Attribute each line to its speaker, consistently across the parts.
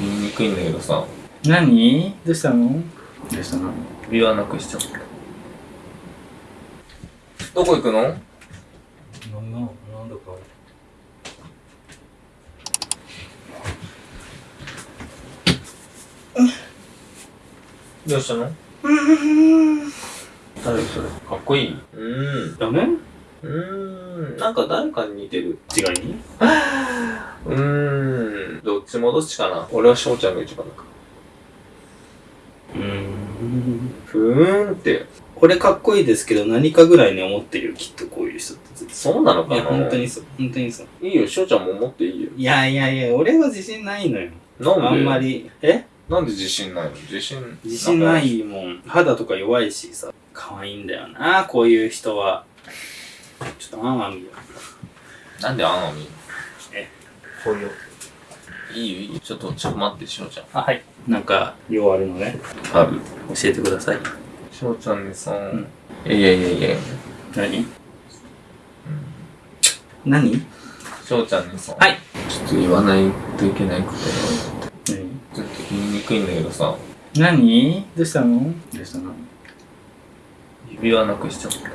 Speaker 1: 言いにくいんだけどさ、
Speaker 2: 何？どうしたの？どうしたの？
Speaker 1: 指輪なくしちゃった。どこ行くの？
Speaker 2: なんだ、なんだか。
Speaker 1: どうしたの？誰それ？かっこいい？うーん。
Speaker 2: ダメ？
Speaker 1: うーん。なんか誰かに似てる。
Speaker 2: 違いに？
Speaker 1: うーん。どっちもどっちかな。俺は翔ちゃんが一番だか
Speaker 2: うーん。
Speaker 1: ら。ふーんって。
Speaker 2: 俺かっこいいですけど何かぐらいに思ってるよ、きっとこういう人って。
Speaker 1: そうなのかな
Speaker 2: いや、本当にそう。本当にそう。
Speaker 1: いいよ、翔ちゃんも持っていいよ。
Speaker 2: いやいやいや、俺は自信ないのよ。
Speaker 1: なんで？
Speaker 2: あんま。り。え？
Speaker 1: なんで自信ないの？自信。
Speaker 2: 自信ないもん。肌とか弱いしさ。可愛いんだよな、こういう人は。ちょっとあんあん見よ
Speaker 1: なんであんの？み
Speaker 2: え、こういう。
Speaker 1: いいよ、いいよ。ちょっと、ちょっと待って、翔ちゃん。
Speaker 2: あ、はい。なんか、量あるのね。
Speaker 1: ある。
Speaker 2: 教えてください。
Speaker 1: 翔ちゃんにさ、
Speaker 2: ん
Speaker 1: いやいやいやいや。
Speaker 2: 何？何？
Speaker 1: 翔ちゃんにさ、
Speaker 2: はい。
Speaker 1: ちょっと言わないといけないことが
Speaker 2: 何？
Speaker 1: ちょっと言いにくいんだけどさ、
Speaker 2: 何？どうしたの？どうしたの？
Speaker 1: 指輪なくしちゃった。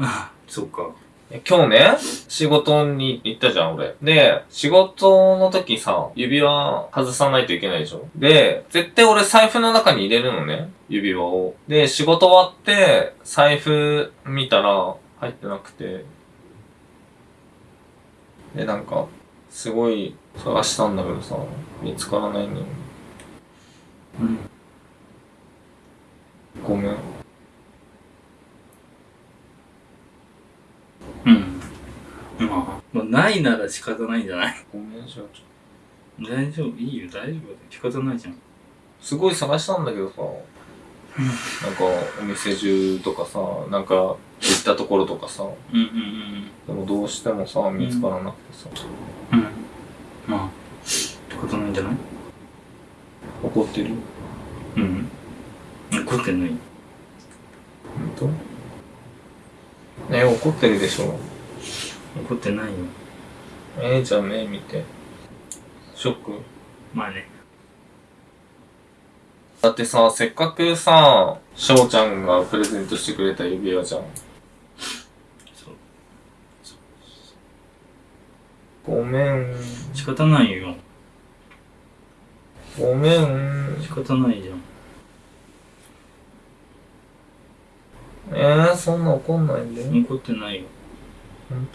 Speaker 2: あ、そっか。
Speaker 1: 今日ね、仕事に行ったじゃん、俺。で、仕事の時さ、指輪外さないといけないでしょで、絶対俺財布の中に入れるのね、指輪を。で、仕事終わって、財布見たら、入ってなくて。で、なんか、すごい探したんだけどさ、見つからないのよ。
Speaker 2: うん。
Speaker 1: ごめん。
Speaker 2: うん。まあ、まあ、ないなら仕方ないんじゃない？
Speaker 1: ごめん、しょちゃん。
Speaker 2: 大丈夫、いいよ、大丈夫だよ。仕方ないじゃん。
Speaker 1: すごい探したんだけどさ、なんかお店中とかさ、なんか行ったところとかさ、
Speaker 2: うんうん
Speaker 1: でもどうしてもさ、見つからなくてさ、
Speaker 2: うん。うん。まあ、仕方ないんじゃない？
Speaker 1: 怒ってる？
Speaker 2: うん。怒ってない。
Speaker 1: 本当？ね怒ってるでしょ？
Speaker 2: 怒ってないよ。
Speaker 1: えー、じゃあ目見て。ショック？
Speaker 2: まあね。
Speaker 1: だってさ、せっかくさ、翔ちゃんがプレゼントしてくれた指輪じゃん。ごめん。
Speaker 2: 仕方ないよ。
Speaker 1: ごめん。
Speaker 2: 仕方ないじゃん。
Speaker 1: えー、そんな怒んないんで。
Speaker 2: 怒ってないよ。
Speaker 1: 本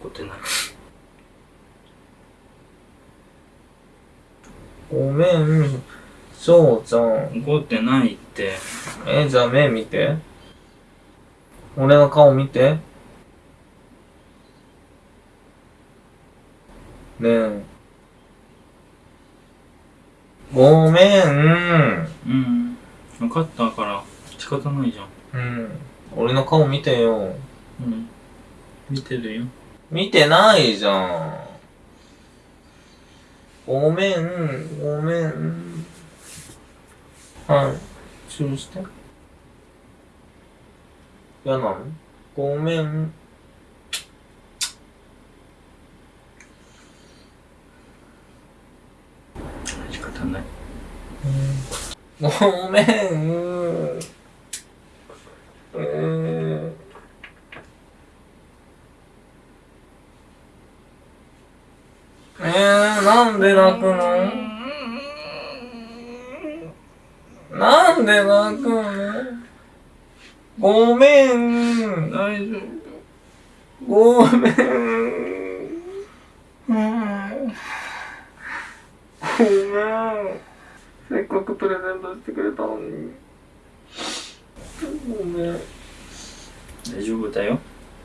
Speaker 2: 怒ってない。
Speaker 1: 当ごめん。翔ちゃん。
Speaker 2: 怒ってないって。
Speaker 1: えー、じゃあ目見て。俺の顔見て。ねえ。ごめん。
Speaker 2: うん。分かったから、仕方ないじゃん。
Speaker 1: うん。俺の顔見てよ。
Speaker 2: うん。見てるよ。
Speaker 1: 見てないじゃん。ごめん、ごめん。はい。チューして。嫌なの？ごめん。
Speaker 2: 仕方ない。
Speaker 1: ごめん。えー、なんで泣くの？なんで泣くの？ごめん。
Speaker 2: 大丈
Speaker 1: ごめん。
Speaker 2: 夫。うん。
Speaker 1: ごめん。せっかくプレゼントしてくれたのに。ごめん。
Speaker 2: 大丈夫だよ。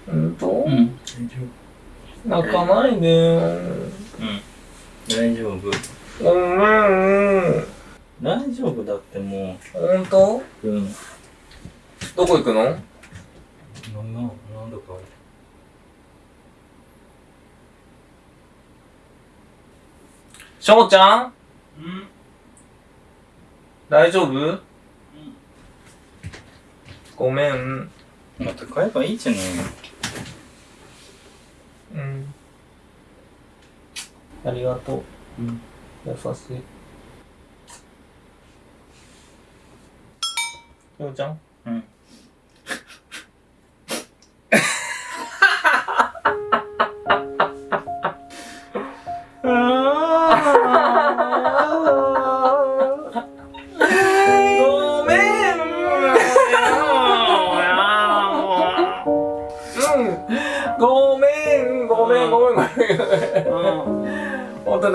Speaker 1: ほんと
Speaker 2: うん。大丈
Speaker 1: 泣かないでよ。
Speaker 2: 大丈夫。
Speaker 1: ごめん。
Speaker 2: 大丈夫だっても
Speaker 1: ほんと
Speaker 2: う。うん。
Speaker 1: どこ行くの？
Speaker 2: なんだ、なんだか。
Speaker 1: 翔ちゃん？
Speaker 2: うん。
Speaker 1: 大丈夫？ごめん。
Speaker 2: また買えばいいじゃない
Speaker 1: ありがとう。
Speaker 2: うん。
Speaker 1: 優しい。ようちゃん？
Speaker 2: うん。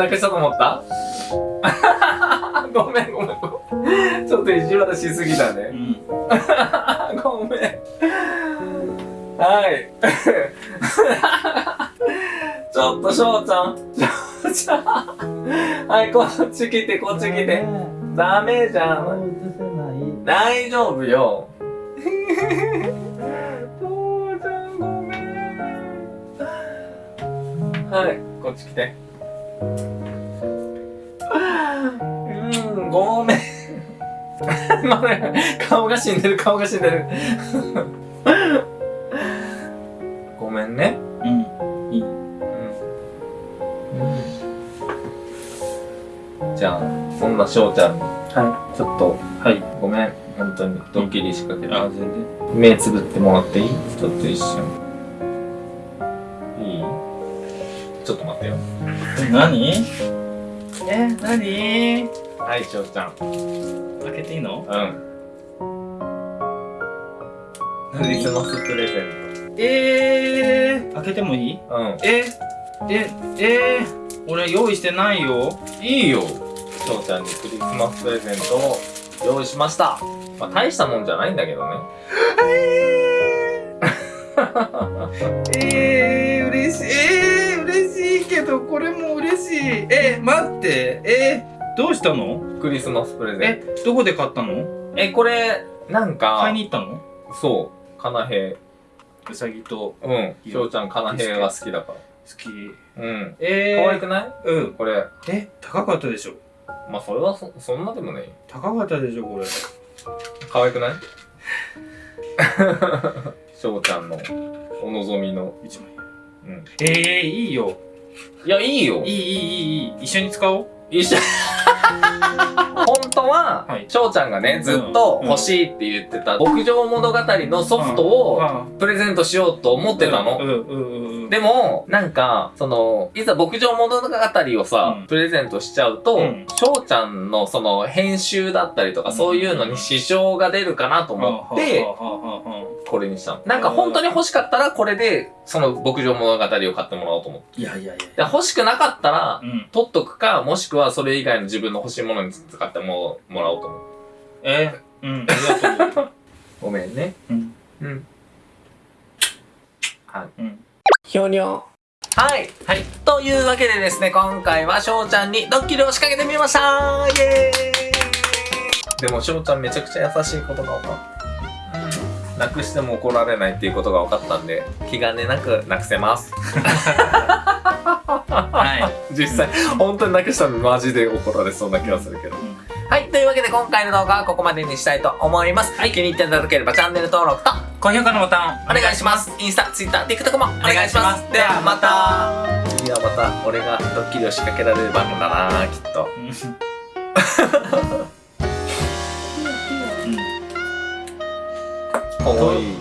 Speaker 1: 泣かしたと思った？ごめんごめんちょっと意地悪しすぎたね
Speaker 2: うん。
Speaker 1: ごめんはい ちょっと翔ちゃん翔ちゃんはいこっち来てこっち来てダメじゃん。大丈夫よ。父ちゃんごめん。はい、こっち来て。うん、ごめん。ごめん。顔が死んでる、顔が死んでる。ごめんね。
Speaker 2: うん。いい。
Speaker 1: うん。じゃあ、そんな翔ちゃんに、
Speaker 2: は
Speaker 1: ちょっと、
Speaker 2: い。はい。
Speaker 1: ごめん。本当に、ドッキリ仕掛けた。
Speaker 2: あ、全然。
Speaker 1: 目つぶってもらっていい？ちょっと一瞬。
Speaker 2: 何？え、何？
Speaker 1: はい、しょうちゃん。
Speaker 2: 開けていいの？
Speaker 1: うん。クリスマスプレゼン
Speaker 2: えー、開けてもいい？
Speaker 1: ト。うん。
Speaker 2: え、え、えー、俺用意してないよ。
Speaker 1: いいよ。しょうちゃんにクリスマスプレゼントを用意しました。まあ、大したもんじゃないんだけどね。
Speaker 2: えー。えー、これも嬉しい。えー、待って。えー、どうしたの？
Speaker 1: クリスマスプレゼン
Speaker 2: え、どこで買ったの？
Speaker 1: ト。え、これ、なんか、
Speaker 2: 買いに行ったの？
Speaker 1: そう、かなへ
Speaker 2: うさぎと好
Speaker 1: うん。うちゃんかなへが好きだか
Speaker 2: き。
Speaker 1: ら。うん。
Speaker 2: えー、
Speaker 1: 可愛くない？
Speaker 2: うん。
Speaker 1: これ。
Speaker 2: え、高かったでしょ？
Speaker 1: まあ、それはそ、そんなでもない。
Speaker 2: 高かったでしょこれ。
Speaker 1: 可愛くない？しょうちゃんのお望みの。
Speaker 2: 一枚。
Speaker 1: うん。
Speaker 2: えー、いいよ。
Speaker 1: いや、いいよ。
Speaker 2: いい、いい、いい、いい。一緒に使おう。
Speaker 1: 一緒。本当は、
Speaker 2: はい。
Speaker 1: 翔ちゃんがね、ずっと欲しいって言ってた、牧場物語のソフトを
Speaker 2: あ
Speaker 1: プレゼントしようと思ってたの。でも、なんか、その、いざ牧場物語をさ、
Speaker 2: うん。
Speaker 1: プレゼントしちゃうと
Speaker 2: うん、
Speaker 1: 翔、ちゃんのその編集だったりとか、
Speaker 2: うん。
Speaker 1: そういうのに支障が出るかなと思って、これにしたの。なん。か本当に欲しかったら、これで、その牧場物語を買ってもらおうと思って。
Speaker 2: いやいやいや。
Speaker 1: で欲しくなかったら
Speaker 2: う、ん。
Speaker 1: 取っとくか、もしくはそれ以外の自分の欲しいものに使ってももらおうと思う。
Speaker 2: え？ー、うん、ありがとう。
Speaker 1: ごめんね。
Speaker 2: うん。
Speaker 1: うん。はい。
Speaker 2: うん。
Speaker 1: ひょにょ。はい。はい。というわけでですね、今回は翔ちゃんにドッキリを仕掛けてみましたイエーイでも翔ちゃんめちゃくちゃ優しいことが分かった。なくしても怒られないっていうことが分かったんで、気兼ねなくなくせます。
Speaker 2: はい。
Speaker 1: 実際、本当になくしたらマジで怒られそうな気がするけど。
Speaker 2: うん
Speaker 1: はい。というわけで今回の動画はここまでにしたいと思います。気に入っていただければチャンネル登録と
Speaker 2: 高評価のボタン
Speaker 1: お願いします。インスタ、ツイッター、TikTok もお願いします。
Speaker 2: お
Speaker 1: ではまた。次はまた俺がドッキリを仕掛けられる番組だなきっと。かわいい。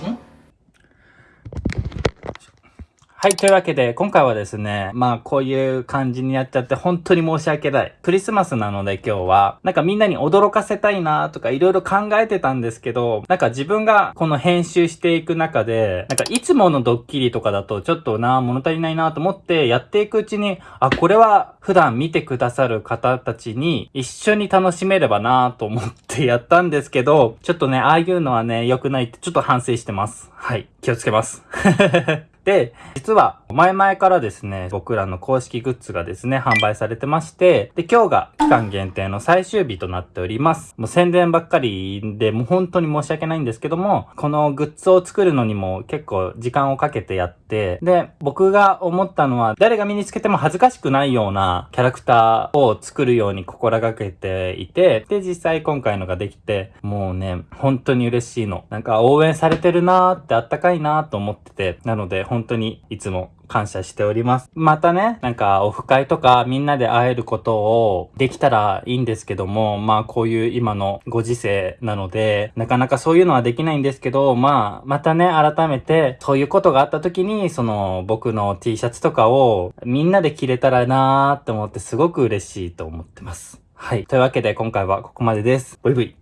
Speaker 2: はい、というわけで、今回はですね、まあ、こういう感じにやっちゃって、本当に申し訳ない。クリスマスなので今日は、なんかみんなに驚かせたいなとかいろいろ考えてたんですけど、なんか自分がこの編集していく中で、なんかいつものドッキリとかだとちょっとな、物足りないなと思ってやっていくうちに、あ、これは普段見てくださる方たちに一緒に楽しめればなと思ってやったんですけど、ちょっとね、ああいうのはね、良くないってちょっと反省してます。はい、気をつけます。で、実は前々からですね、僕らの公式グッズがですね、販売されてまして、で、今日が期間限定の最終日となっております。もう宣伝ばっかりで、もう本当に申し訳ないんですけども、このグッズを作るのにも結構時間をかけてやって、で、僕が思ったのは、誰が身につけても恥ずかしくないようなキャラクターを作るように心がけていて、で、実際今回のができて、もうね、本当に嬉しいの。なんか応援されてるなーってあったかいなーと思ってて、なので本当にいつも感謝しております。またね、なんかオフ会とかみんなで会えることをできたらいいんですけども、まあこういう今のご時世なので、なかなかそういうのはできないんですけど、まあまたね、改めてそういうことがあった時に、その僕の T シャツとかをみんなで着れたらなーって思ってすごく嬉しいと思ってます。はい。というわけで今回はここまでです。ブイブイ。